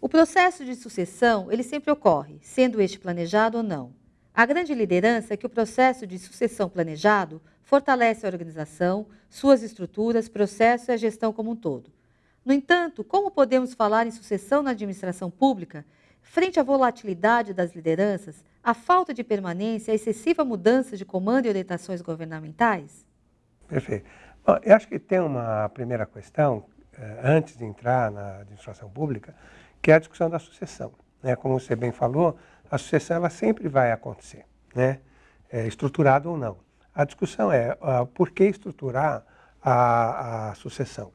O processo de sucessão, ele sempre ocorre, sendo este planejado ou não. A grande liderança é que o processo de sucessão planejado fortalece a organização, suas estruturas, processos e a gestão como um todo. No entanto, como podemos falar em sucessão na administração pública frente à volatilidade das lideranças, a falta de permanência, a excessiva mudança de comando e orientações governamentais? Perfeito. Bom, eu acho que tem uma primeira questão, eh, antes de entrar na administração pública, que é a discussão da sucessão. Né? Como você bem falou, a sucessão ela sempre vai acontecer, né? é, estruturada ou não. A discussão é uh, por que estruturar a, a sucessão.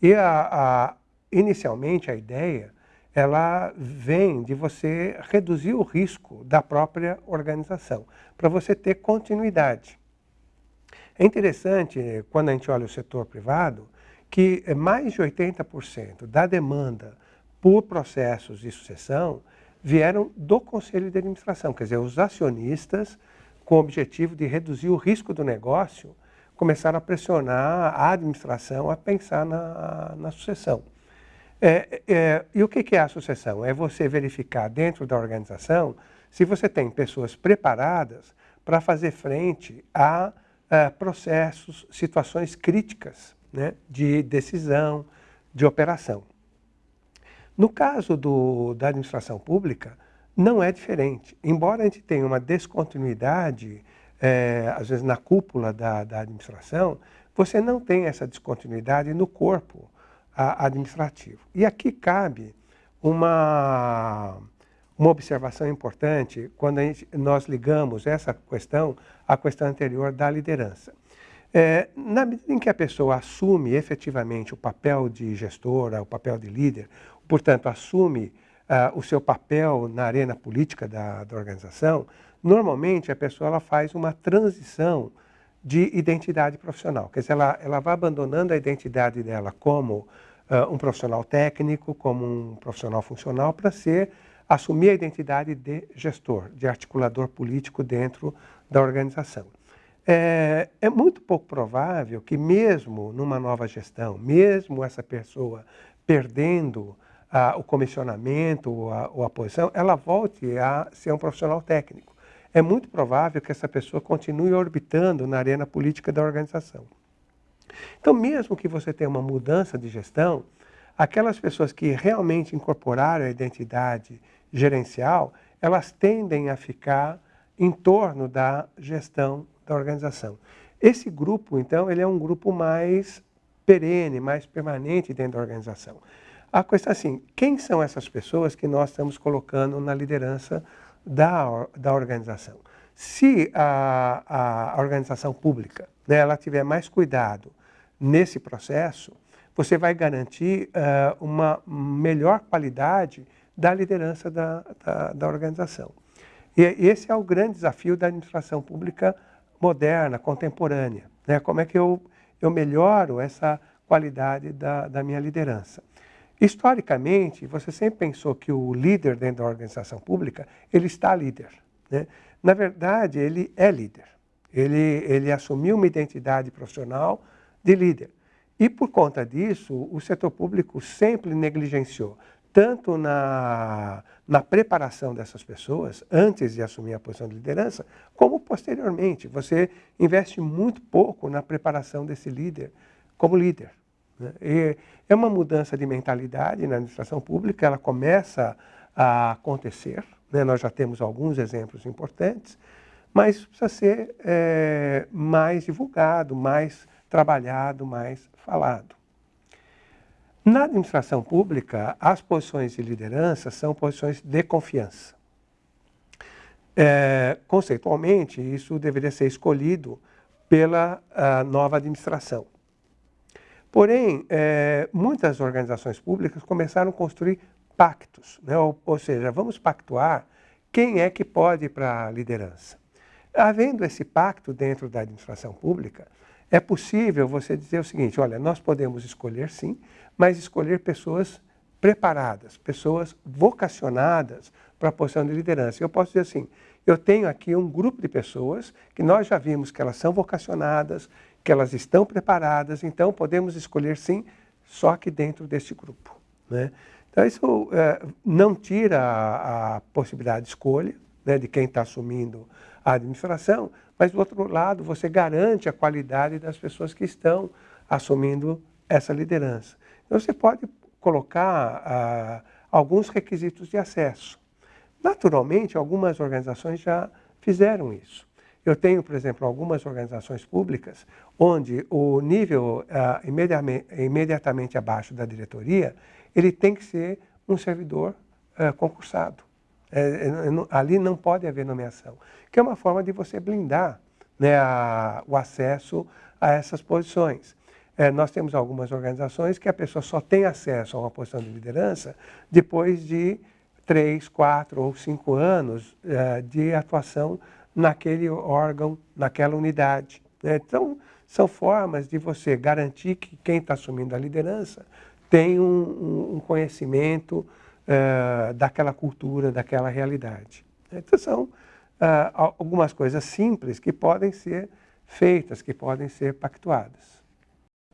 E a, a, inicialmente a ideia ela vem de você reduzir o risco da própria organização, para você ter continuidade. É interessante, quando a gente olha o setor privado, que mais de 80% da demanda por processos de sucessão vieram do Conselho de Administração, quer dizer, os acionistas, com o objetivo de reduzir o risco do negócio, começaram a pressionar a administração a pensar na, na sucessão. É, é, e o que é a sucessão? É você verificar dentro da organização se você tem pessoas preparadas para fazer frente a, a processos, situações críticas né, de decisão, de operação. No caso do, da administração pública, não é diferente. Embora a gente tenha uma descontinuidade, é, às vezes na cúpula da, da, administração, você não tem essa descontinuidade no corpo a, administrativo. E aqui cabe uma, uma observação importante quando gente, nós ligamos essa questão à questão anterior da liderança. É, na medida em que a pessoa assume efetivamente o papel de gestora, o papel de líder, portanto, assume uh, o seu papel na arena política da, da organização, normalmente a pessoa ela faz uma transição de identidade profissional. Quer dizer, ela, ela vai abandonando a identidade dela como uh, um profissional técnico, como um profissional funcional, para ser assumir a identidade de gestor, de articulador político dentro da organização. É, é, muito pouco provável que mesmo numa nova gestão, mesmo essa pessoa perdendo ah, o comissionamento ou a, ou a posição, ela volte a ser um profissional técnico. É muito provável que essa pessoa continue orbitando na arena política da organização. Então, mesmo que você tenha uma mudança de gestão, aquelas pessoas que realmente incorporaram a identidade gerencial, elas tendem a ficar em torno da gestão da organização. Esse grupo, então, ele é um grupo mais perene, mais permanente dentro da organização. A questão é assim, quem são essas pessoas que nós estamos colocando na liderança da, da organização? Se a, a organização pública né, ela tiver mais cuidado nesse processo, você vai garantir uh, uma melhor qualidade da liderança da, da, da organização. E esse é o grande desafio da administração pública moderna, contemporânea. Né? Como é que eu, eu melhoro essa qualidade da, da minha liderança? Historicamente, você sempre pensou que o líder dentro da organização pública, ele está líder. Né? Na verdade, ele é líder. Ele, ele assumiu uma identidade profissional de líder. E por conta disso, o setor público sempre negligenciou, tanto na, na preparação dessas pessoas, antes de assumir a posição de liderança, como posteriormente. Você investe muito pouco na preparação desse líder como líder. Né? E é uma mudança de mentalidade na administração pública, ela começa a acontecer, né? nós já temos alguns exemplos importantes, mas precisa ser é, mais divulgado, mais trabalhado, mais falado. Na administração pública, as posições de liderança são posições de confiança. É, conceitualmente, isso deveria ser escolhido pela nova administração. Porém, é, muitas organizações públicas começaram a construir pactos, né? ou, ou seja, vamos pactuar quem é que pode ir para a liderança. Havendo esse pacto dentro da administração pública, é possível você dizer o seguinte, olha, nós podemos escolher sim, mas escolher pessoas preparadas, pessoas vocacionadas para a posição de liderança. Eu posso dizer assim, eu tenho aqui um grupo de pessoas que nós já vimos que elas são vocacionadas, que elas estão preparadas, então podemos escolher sim, só que dentro desse grupo. Né? Então, isso é, não tira a, a, possibilidade de escolha né, de quem está assumindo a administração, mas, do outro lado, você garante a qualidade das pessoas que estão assumindo essa liderança. Então, você pode colocar ah, alguns requisitos de acesso. Naturalmente, algumas organizações já fizeram isso. Eu tenho, por exemplo, algumas organizações públicas onde o nível ah, imediatamente, imediatamente, abaixo da diretoria, ele tem que ser um servidor ah, concursado. É, é, ali não pode haver nomeação, que é uma forma de você blindar né, a, o acesso a essas posições. É, nós temos algumas organizações que a pessoa só tem acesso a uma posição de liderança depois de três, quatro ou cinco anos é, de atuação naquele órgão, naquela unidade. Né? Então, são formas de você garantir que quem está assumindo a liderança tem um, um conhecimento uh, daquela cultura, daquela realidade. Então, são uh, algumas coisas simples que podem ser feitas, que podem ser pactuadas.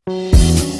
you.